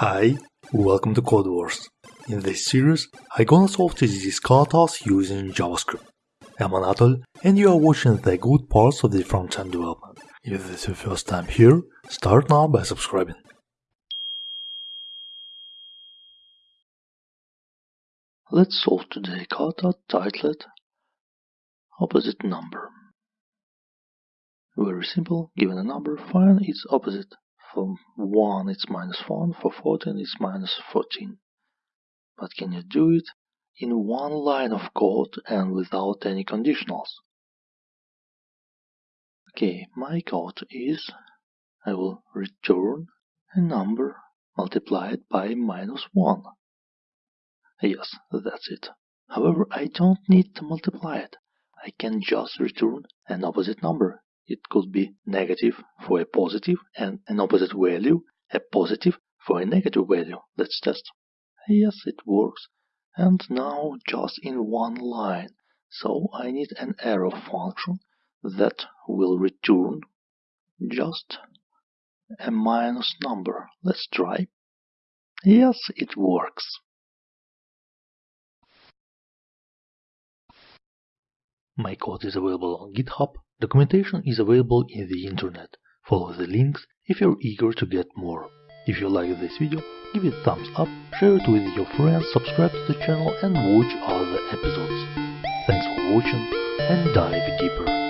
Hi, welcome to Codewars. In this series, I'm gonna solve TDD task using JavaScript. I'm Anatol, and you are watching the good parts of the front-end development. If this is your first time here, start now by subscribing. Let's solve today kata titled Opposite Number. Very simple, given a number, find its opposite for 1 it's minus 1, for 14 it's minus 14. But can you do it in one line of code and without any conditionals? Okay, my code is I will return a number multiplied by minus 1. Yes, that's it. However, I don't need to multiply it. I can just return an opposite number it could be negative for a positive and an opposite value, a positive for a negative value. Let's test. Yes, it works. And now just in one line. So I need an arrow function that will return just a minus number. Let's try. Yes, it works. My code is available on GitHub. Documentation is available in the internet. Follow the links if you're eager to get more. If you like this video, give it a thumbs up, share it with your friends, subscribe to the channel and watch other episodes. Thanks for watching and dive deeper.